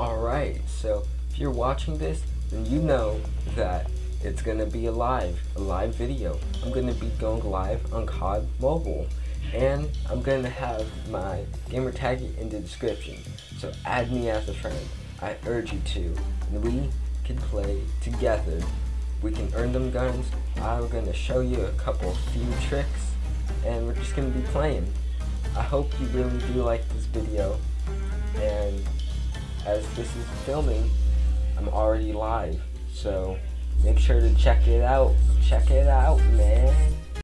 Alright, so if you're watching this, then you know that it's gonna be a live, a live video. I'm gonna be going live on COD Mobile. And I'm gonna have my gamer tag in the description. So add me as a friend. I urge you to. And we can play together. We can earn them guns. I'm gonna show you a couple few tricks. And we're just gonna be playing. I hope you really do like this video. As this is filming, I'm already live. So make sure to check it out. Check it out, man.